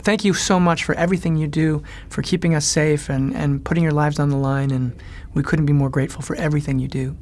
thank you so much for everything you do, for keeping us safe and, and putting your lives on the line. And we couldn't be more grateful for everything you do.